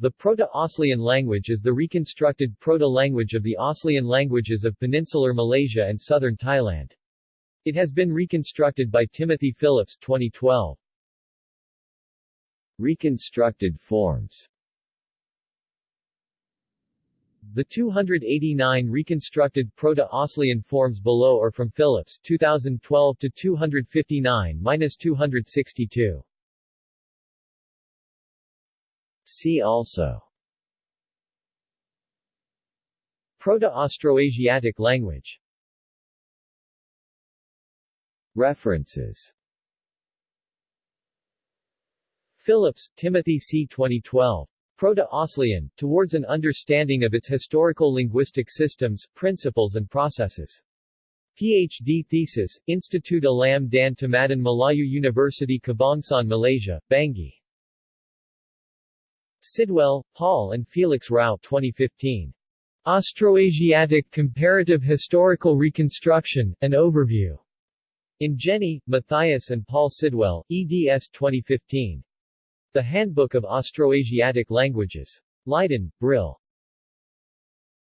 The Proto-Aslian language is the reconstructed proto-language of the Aslian languages of peninsular Malaysia and southern Thailand. It has been reconstructed by Timothy Phillips 2012. Reconstructed forms The 289 reconstructed Proto-Aslian forms below are from Phillips 2012 to 259-262. See also Proto-Austroasiatic language References Phillips, Timothy C. 2012. Proto-Aslian, Towards an Understanding of its Historical Linguistic Systems, Principles and Processes. PhD thesis, Institut Alam dan Tamadun Melayu University Kebangsaan Malaysia, Bangi. Sidwell, Paul and Felix Rau 2015. Austroasiatic Comparative Historical Reconstruction, An Overview. In Jenny, Matthias and Paul Sidwell, eds 2015. The Handbook of Austroasiatic Languages. Leiden, Brill.